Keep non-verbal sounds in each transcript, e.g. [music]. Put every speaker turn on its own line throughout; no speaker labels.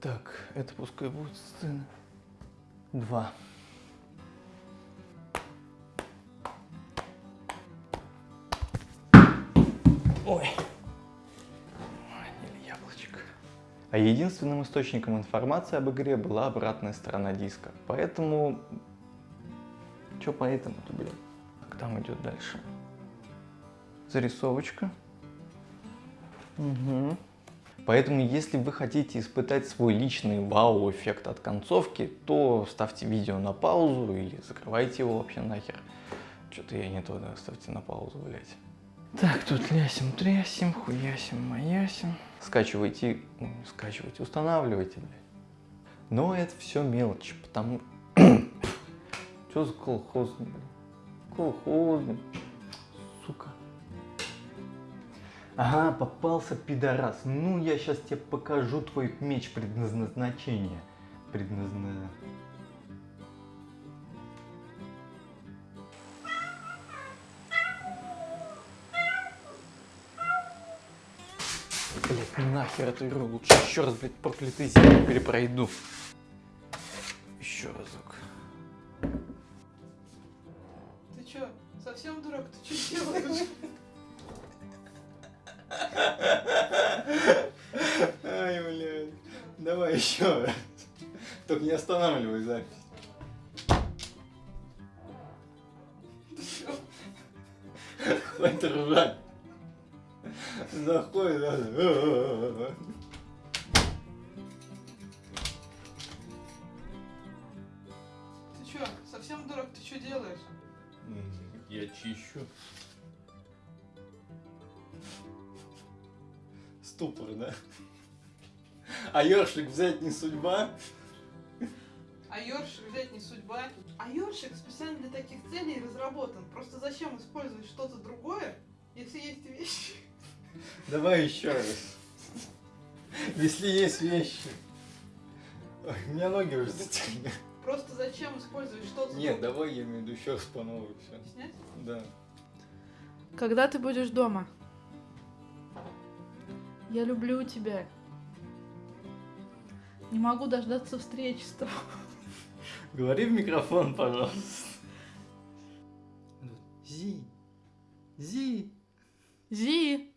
Так, это пускай будет сцена. Два. Ой. Яблочко. А единственным источником информации об игре была обратная сторона диска. Поэтому... Чё поэтому-то, блин? Так, там идет дальше. Зарисовочка. Угу. Поэтому, если вы хотите испытать свой личный вау-эффект от концовки, то ставьте видео на паузу или закрывайте его вообще нахер. Что-то я не туда, ставьте на паузу, блять. Так, тут лясим, трясим, хуясим, маясим. Скачивайте, ну, скачивайте, устанавливайте, блядь. Но это все мелочи, потому... [coughs] Что за колхозный, блядь? Колхозный. Сука. Ага, попался пидорас. Ну, я сейчас тебе покажу твой меч предназначения. Предназна... Блять, нахер эту игру. Лучше еще раз, блядь, проклятый землю перепройду. Еще разок.
Ты чё, совсем дурак? Ты чё [laughs] делаешь?
Ай, блядь. Давай еще раз. Только не останавливай запись. Хватит ржать. Заходит, да.
Ты чё, совсем дурак? Ты чё делаешь?
Я чищу. Ступор, да? А ёршик взять не судьба?
А ёршик взять не судьба. А ёршик специально для таких целей разработан. Просто зачем использовать что-то другое, если есть вещи?
Давай еще раз. Если есть вещи. Ой, у меня ноги уже затекли.
Просто зачем использовать что-то
Нет,
другое?
давай я имею в виду еще раз по новой все.
Снять?
Да.
Когда ты будешь дома? Я люблю тебя. Не могу дождаться встречи с тобой.
Говори в микрофон, пожалуйста. Зи. Зи.
Зи!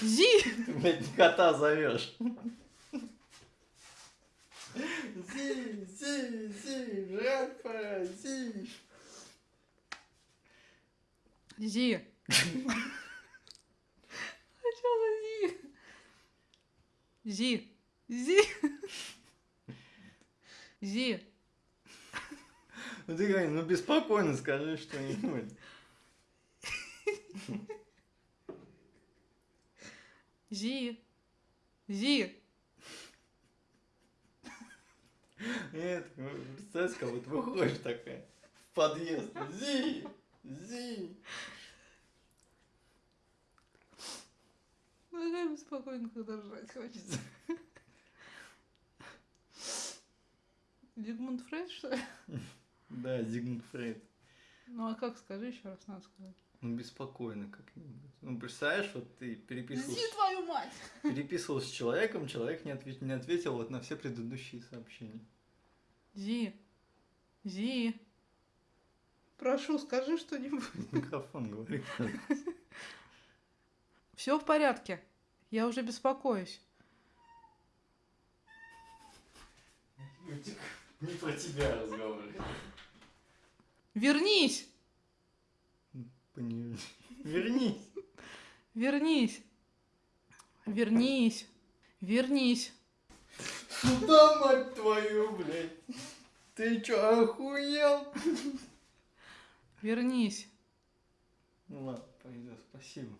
Зи!
Ты, блядь, кота зовешь. Зи, зи, зи, пора, зи.
Зи! А чё за Зи? Зи! Зи! Зи!
Ну ты говори, ну беспокойно скажи что-нибудь.
Зи! Зи!
Нет, представь, как вот выходишь такая в подъезд. Зи, зи.
Ну какая беспокойно, когда жрать хочется. Зигмунд Фрейд, что ли?
Да, Зигмунд Фрейд.
Ну а как, скажи еще раз, надо сказать.
Ну беспокойно как-нибудь. Ну представляешь, вот ты переписывал,
Зи, твою мать!
переписывал с человеком, человек не, ответ- не ответил вот на все предыдущие сообщения.
Зи! Зи! Прошу, скажи что-нибудь.
Микрофон говори.
Все в порядке. Я уже беспокоюсь.
Не про тебя разговор.
Вернись!
Пони- Вернись.
Вернись! Вернись! Вернись!
Сюда, мать твою, блядь. Ты чё, охуел?
Вернись!
Ну ладно, пойдет, спасибо.